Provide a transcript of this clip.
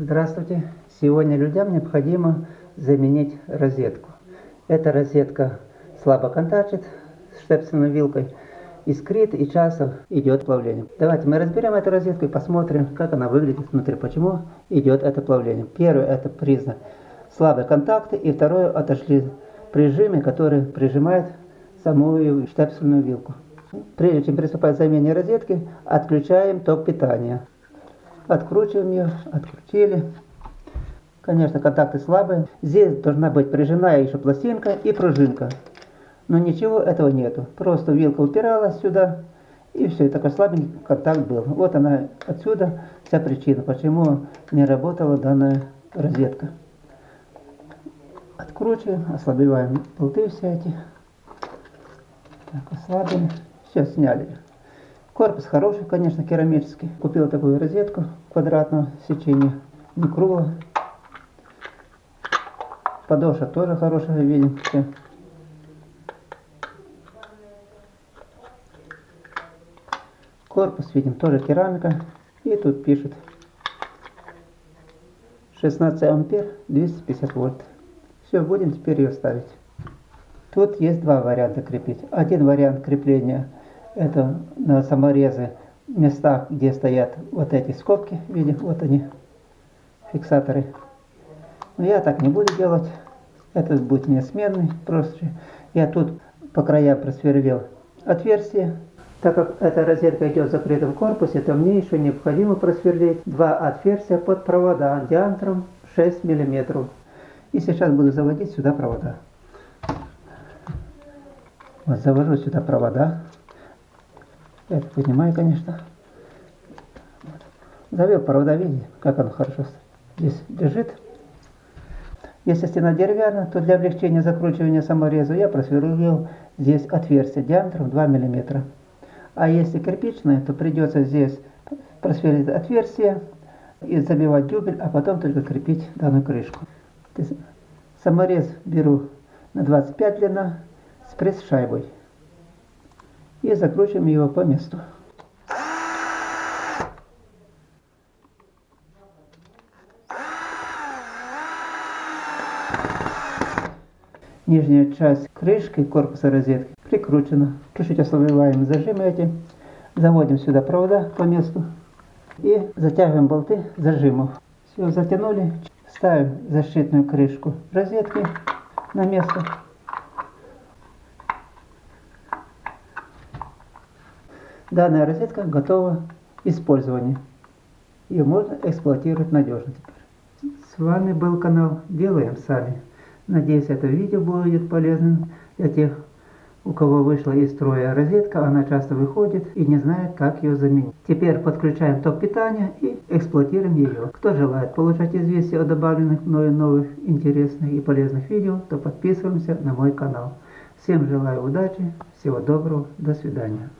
Здравствуйте! Сегодня людям необходимо заменить розетку. Эта розетка слабо контактит с штепсельной вилкой, искрит и часто идет плавление. Давайте мы разберем эту розетку и посмотрим, как она выглядит внутри, почему идет это плавление. Первый это признак слабые контакты и второе отошли прижимы, которые прижимают саму штепсельную вилку. Прежде чем приступать к замене розетки, отключаем ток питания. Откручиваем ее, открутили. Конечно, контакты слабые. Здесь должна быть прижимная еще пластинка и пружинка. Но ничего этого нету. Просто вилка упиралась сюда, и все, и такой слабенький контакт был. Вот она отсюда вся причина, почему не работала данная розетка. Откручиваем, ослабеваем болты все эти. Так, ослабили. Все, сняли. Корпус хороший, конечно, керамический. Купил такую розетку квадратного сечения, не круглого. Подошва тоже хорошая, видим. Все. Корпус, видим, тоже керамика. И тут пишут 16 ампер, 250 вольт. Все, будем теперь ее ставить. Тут есть два варианта крепить. Один вариант крепления это на саморезы местах, где стоят вот эти скобки, видим, вот они, фиксаторы. Но я так не буду делать, этот будет не сменный, просто я тут по краям просверлил отверстие. Так как эта розетка идет в закрытом корпусе, то мне еще необходимо просверлить два отверстия под провода диаметром 6 мм. И сейчас буду заводить сюда провода. Вот завожу сюда провода. Это понимаю, конечно. Вот. Завел провода, видите, как оно хорошо здесь лежит. Если стена деревянная, то для облегчения закручивания самореза я просверлил здесь отверстие диаметром 2 мм. А если кирпичная, то придется здесь просверлить отверстие и забивать дюбель, а потом только крепить данную крышку. Саморез беру на 25 длина с пресс-шайбой и закручиваем его по месту. Нижняя часть крышки корпуса розетки прикручена. Чуть-чуть ослабеваем зажимы эти. Заводим сюда провода по месту и затягиваем болты зажимов. Все, затянули. Ставим защитную крышку розетки на место. Данная розетка готова к использованию. Ее можно эксплуатировать надежно теперь. С вами был канал Делаем Сами. Надеюсь, это видео будет полезным для тех, у кого вышла из строя розетка, она часто выходит и не знает, как ее заменить. Теперь подключаем ток питания и эксплуатируем ее. Кто желает получать известия о добавленных мною новых интересных и полезных видео, то подписываемся на мой канал. Всем желаю удачи, всего доброго, до свидания.